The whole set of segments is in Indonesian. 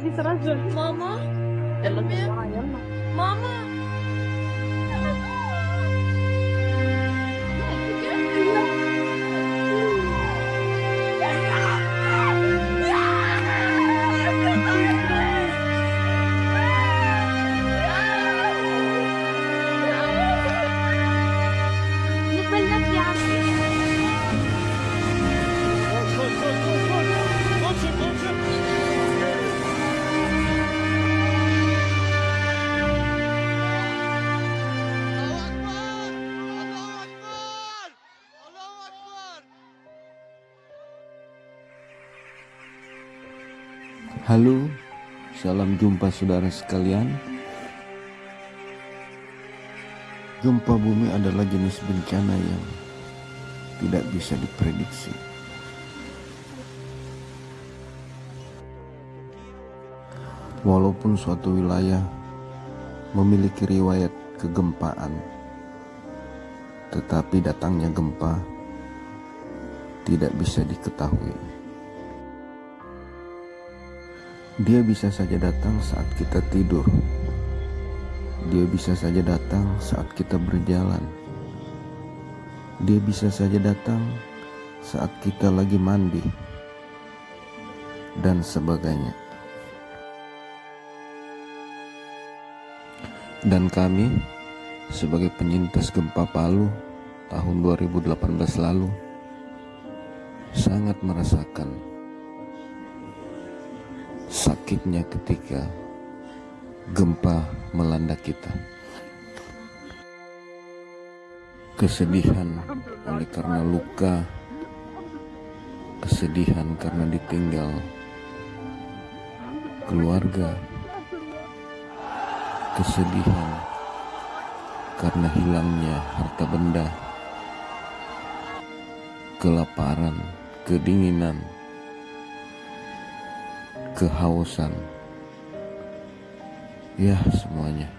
في رجل ماما يلا أمي. بسرعة يلا ماما Halo, salam jumpa saudara sekalian. Gempa bumi adalah jenis bencana yang tidak bisa diprediksi. Walaupun suatu wilayah memiliki riwayat kegempaan, tetapi datangnya gempa tidak bisa diketahui. Dia bisa saja datang saat kita tidur. Dia bisa saja datang saat kita berjalan. Dia bisa saja datang saat kita lagi mandi, dan sebagainya. Dan kami, sebagai penyintas gempa Palu tahun 2018 lalu, sangat merasakan sakitnya ketika gempa melanda kita. Kesedihan oleh karena luka, kesedihan karena ditinggal keluarga, kesedihan karena hilangnya harta benda, kelaparan, kedinginan, kehausan, ya semuanya.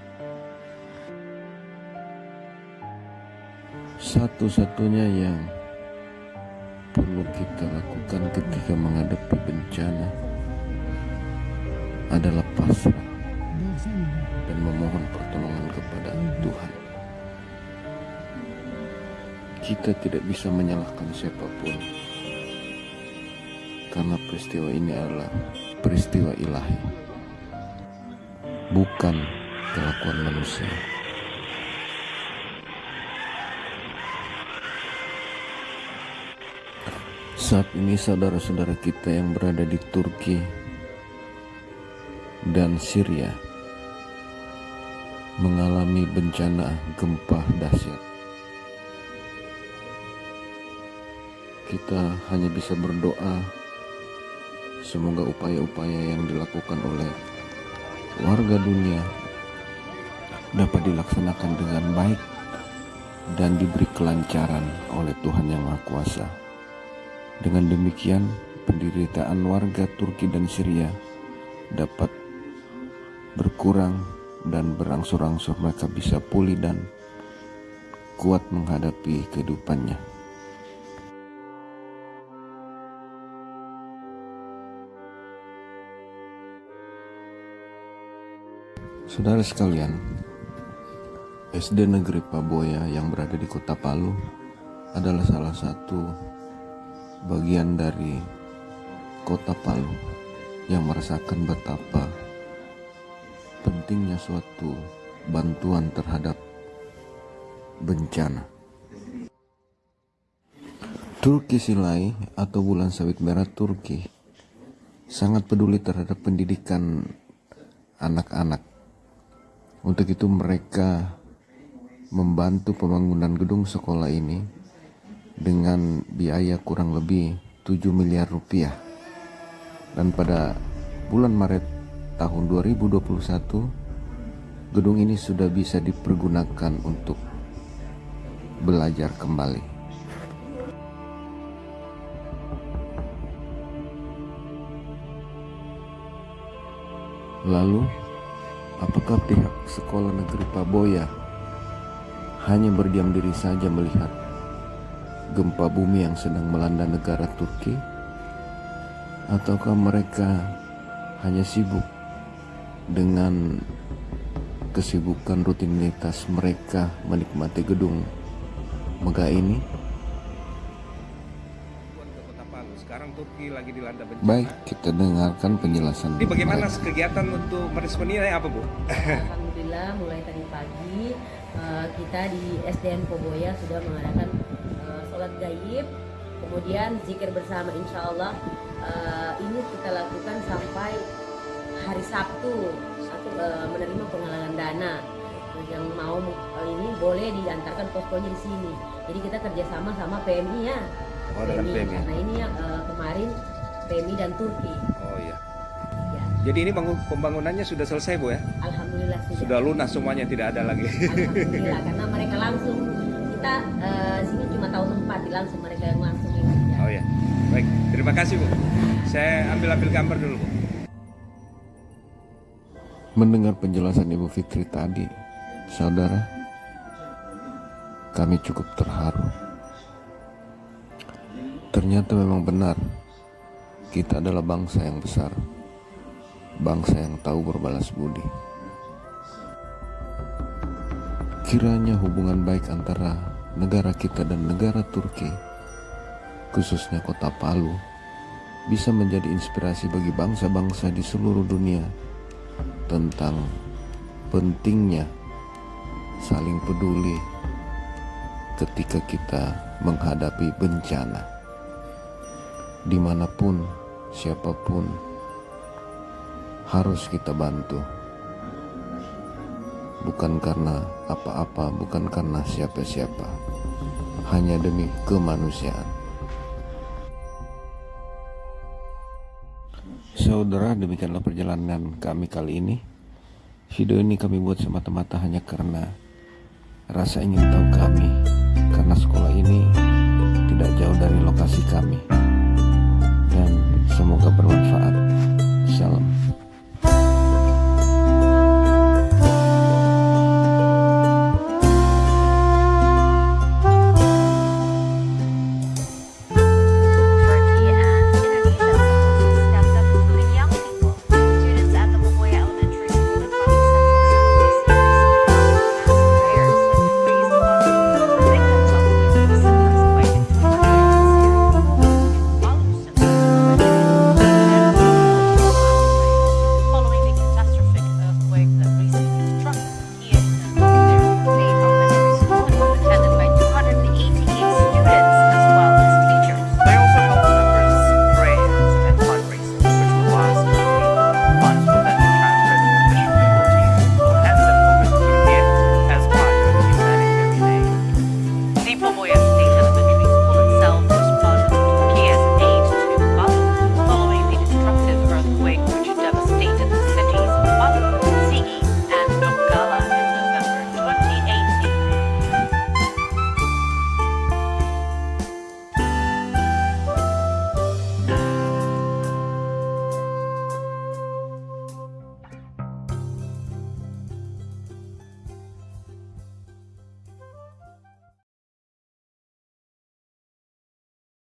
Satu-satunya yang perlu kita lakukan ketika menghadapi bencana adalah pasrah dan memohon pertolongan kepada Tuhan. Kita tidak bisa menyalahkan siapa pun karena peristiwa ini adalah peristiwa ilahi, bukan kelakuan manusia. Saat ini saudara-saudara kita yang berada di Turki dan Syria mengalami bencana gempa dahsyat. Kita hanya bisa berdoa semoga upaya-upaya yang dilakukan oleh warga dunia dapat dilaksanakan dengan baik dan diberi kelancaran oleh Tuhan Yang Maha Kuasa. Dengan demikian, penderitaan warga Turki dan Syria dapat berkurang dan berangsur-angsur mereka bisa pulih dan kuat menghadapi kehidupannya. Saudara sekalian, SD Negeri Paboya yang berada di Kota Palu adalah salah satu bagian dari Kota Palu yang merasakan betapa pentingnya suatu bantuan terhadap bencana. Turki Silai atau Bulan Sawit Merah Turki sangat peduli terhadap pendidikan anak-anak. Untuk itu mereka membantu pembangunan gedung sekolah ini dengan biaya kurang lebih 7 miliar rupiah. Dan pada bulan Maret tahun 2021 gedung ini sudah bisa dipergunakan untuk belajar kembali. Lalu, apakah pihak sekolah negeri Paboya hanya berdiam diri saja melihat gempa bumi yang sedang melanda negara Turki? Ataukah mereka hanya sibuk dengan kesibukan rutinitas mereka menikmati gedung megah ini. Turki lagi dilanda bencana. Baik, kita dengarkan penjelasan. Ini bagaimana mereka. kegiatan untuk meresponi ini apa Bu? Alhamdulillah mulai tadi pagi eh, kita di SDN Poboya sudah mengadakan eh, sholat gaib, kemudian zikir bersama insya Allah eh, ini kita lakukan sampai hari Sabtu satu menerima penggalangan dana yang mau ini boleh diantarkan poskonya di sini. Jadi kita kerjasama sama PMI ya. Oh dengan PMI. Karena ini yang eh, kemarin PMI dan Turki. Oh iya. Ya, Jadi ini bangun pembangunannya sudah selesai Bu ya? Alhamdulillah sudah. Sudah lunas semuanya tidak ada lagi. Alhamdulillah karena mereka langsung kita eh, sini cuma tahu tempat langsung mereka yang langsung kerja. Oh ya. Baik, terima kasih Bu. Saya ambil-ambil gambar dulu Bu. Mendengar penjelasan Ibu Fitri tadi, saudara, kami cukup terharu. Ternyata memang benar, kita adalah bangsa yang besar, bangsa yang tahu berbalas budi. Kiranya hubungan baik antara negara kita dan negara Turki, khususnya kota Palu, bisa menjadi inspirasi bagi bangsa-bangsa di seluruh dunia tentang pentingnya saling peduli ketika kita menghadapi bencana. Di mana pun, siapa pun, harus kita bantu. Bukan karena apa-apa, bukan karena siapa-siapa, hanya demi kemanusiaan. Saudara, demikianlah perjalanan kami kali ini. Video ini kami buat semata-mata hanya karena rasa ingin tahu kami, karena sekolah ini tidak jauh dari lokasi kami, dan semoga bermanfaat. Salam.